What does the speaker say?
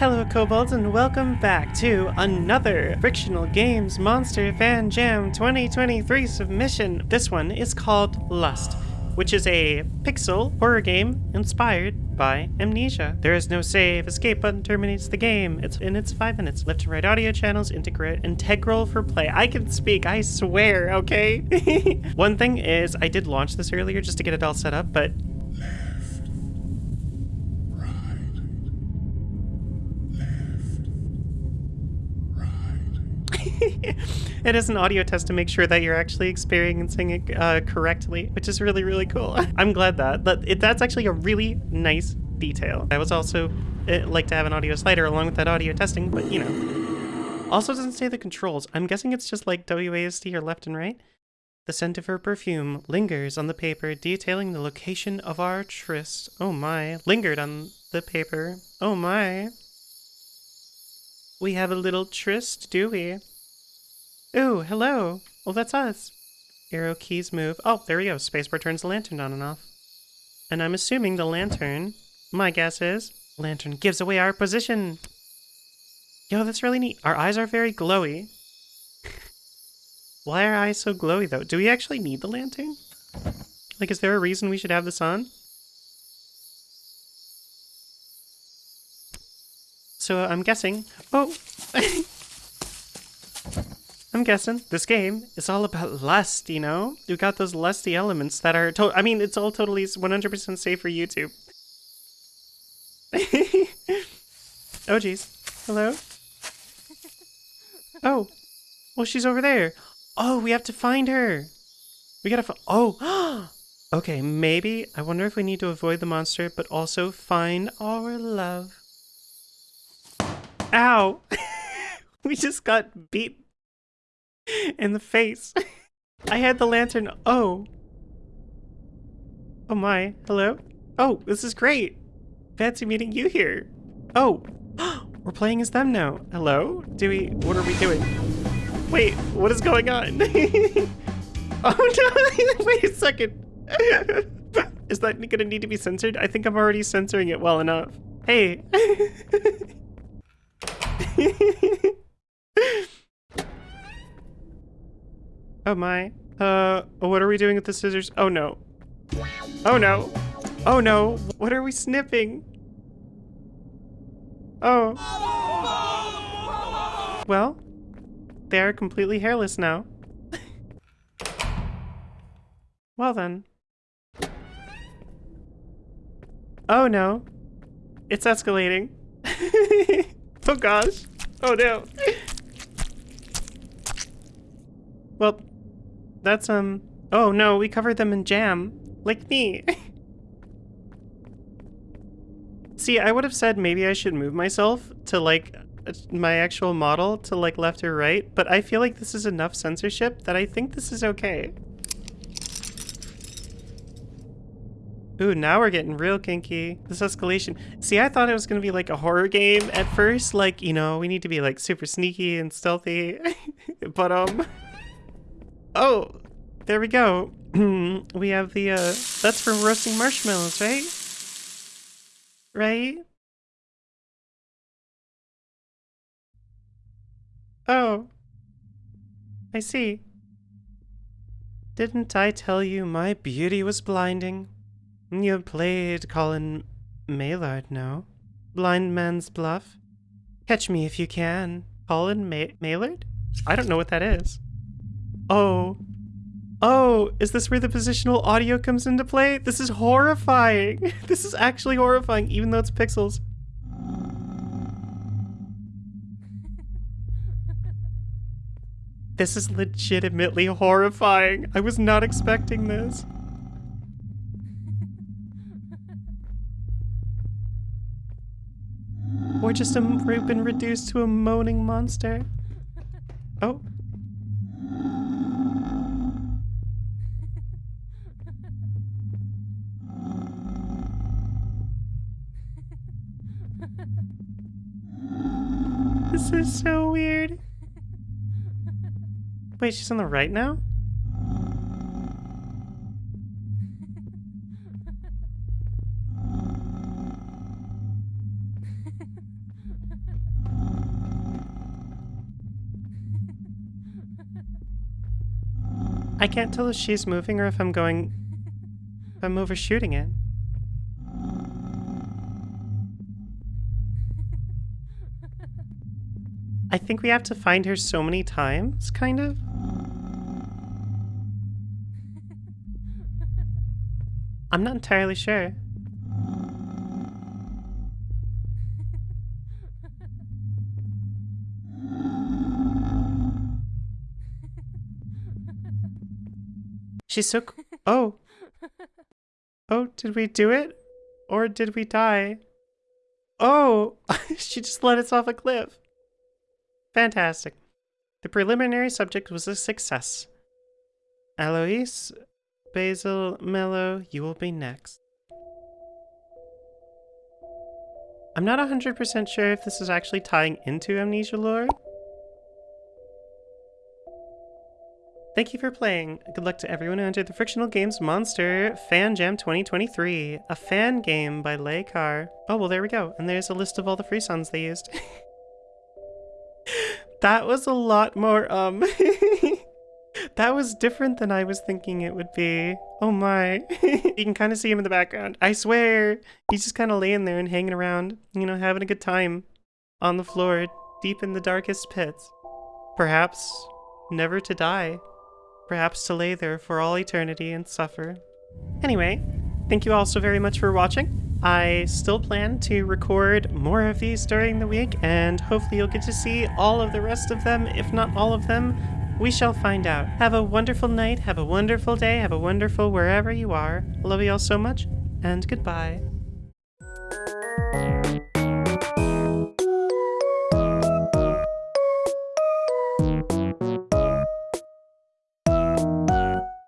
Hello Kobolds and welcome back to another Frictional Games Monster Fan Jam 2023 submission. This one is called Lust, which is a pixel horror game inspired by Amnesia. There is no save, escape button terminates the game. It's in its five minutes. Left and right audio channels integrate integral for play. I can speak, I swear, okay? one thing is I did launch this earlier just to get it all set up, but it is an audio test to make sure that you're actually experiencing it uh, correctly, which is really, really cool. I'm glad that. that that's actually a really nice detail. I was also uh, like to have an audio slider along with that audio testing, but you know. Also doesn't say the controls. I'm guessing it's just like WASD or left and right. The scent of her perfume lingers on the paper, detailing the location of our tryst. Oh my. Lingered on the paper. Oh my. We have a little tryst, do we? Ooh, hello. Well, that's us. Arrow keys move. Oh, there we go. Spacebar turns the lantern on and off. And I'm assuming the lantern, my guess is, lantern gives away our position. Yo, that's really neat. Our eyes are very glowy. Why are eyes so glowy, though? Do we actually need the lantern? Like, is there a reason we should have this on? So I'm guessing... Oh! I'm guessing this game is all about lust, you know? You got those lusty elements that are to I mean, it's all totally 100% safe for YouTube. oh, jeez. Hello? Oh. Well, she's over there. Oh, we have to find her. We gotta find- Oh! okay, maybe. I wonder if we need to avoid the monster, but also find our love. Ow! we just got beat in the face. I had the lantern. Oh. Oh my. Hello? Oh, this is great. Fancy meeting you here. Oh. We're playing as them now. Hello? Do we... What are we doing? Wait, what is going on? oh no! Wait a second. is that gonna need to be censored? I think I'm already censoring it well enough. Hey. Oh my. Uh, what are we doing with the scissors? Oh no. Oh no. Oh no. What are we snipping? Oh. Well, they are completely hairless now. well then. Oh no. It's escalating. oh gosh. Oh no. Well, that's, um... Oh, no, we covered them in jam. Like me. See, I would have said maybe I should move myself to, like, my actual model to, like, left or right, but I feel like this is enough censorship that I think this is okay. Ooh, now we're getting real kinky. This escalation. See, I thought it was gonna be like a horror game at first. Like, you know, we need to be like super sneaky and stealthy. but, um... Oh, there we go. we have the, uh, that's for roasting marshmallows, right? Right? Oh. I see. Didn't I tell you my beauty was blinding? You played Colin Maillard, no? Blind man's bluff? Catch me if you can. Colin Ma Maillard? I don't know what that is. Oh. Oh, is this where the positional audio comes into play? This is horrifying. This is actually horrifying, even though it's pixels. This is legitimately horrifying. I was not expecting this. Or just a, been reduced to a moaning monster. Oh. this is so weird. Wait, she's on the right now? I can't tell if she's moving or if I'm going... If I'm overshooting it. I think we have to find her so many times, kind of. I'm not entirely sure. She's so. Oh. Oh, did we do it? Or did we die? Oh! she just let us off a cliff. Fantastic. The preliminary subject was a success. Alois, Basil, Mello, you will be next. I'm not 100% sure if this is actually tying into Amnesia lore. Thank you for playing. Good luck to everyone who entered the Frictional Games Monster Fan Jam 2023, a fan game by Leikar. Oh, well, there we go. And there's a list of all the free songs they used. that was a lot more, um... that was different than I was thinking it would be. Oh my. you can kind of see him in the background. I swear. He's just kind of laying there and hanging around, you know, having a good time on the floor, deep in the darkest pits. Perhaps never to die. Perhaps to lay there for all eternity and suffer. Anyway, thank you all so very much for watching. I still plan to record more of these during the week, and hopefully you'll get to see all of the rest of them, if not all of them. We shall find out. Have a wonderful night, have a wonderful day, have a wonderful wherever you are. Love you all so much, and goodbye.